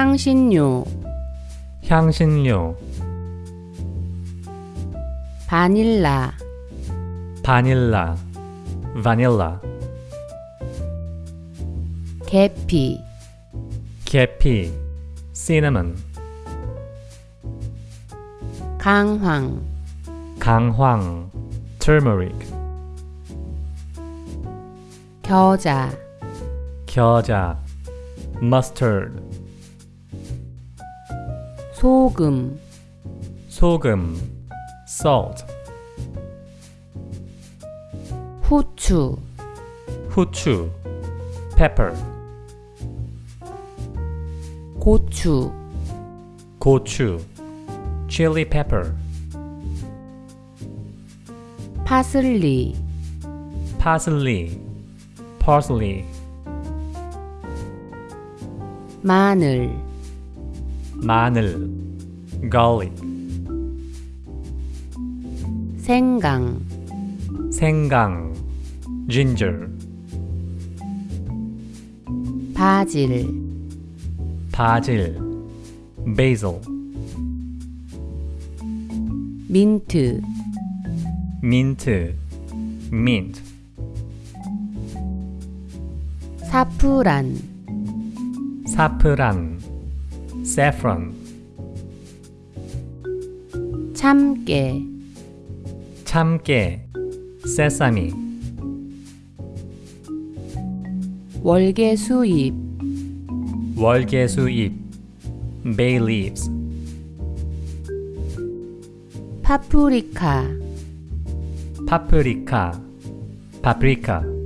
향신료, 향신료, 바닐라, 바닐라, 바닐라, 계피, 계피, cinnamon, 강황, 강황, turmeric, 겨자, 겨자, mustard, 소금, 소금, salt, 후추, 후추, pepper, 고추, 고추, chili pepper, 파슬리, parsley, parsley, 마늘, 마늘, garlic, 생강, 생강, ginger, 바질, 바질, basil, 민트, 민트, mint, 사프란, 사프란, saffron, 참깨, 참깨, sesame, 월계수잎, 월계수잎, bay leaves, 파프리카, 파프리카, paprika,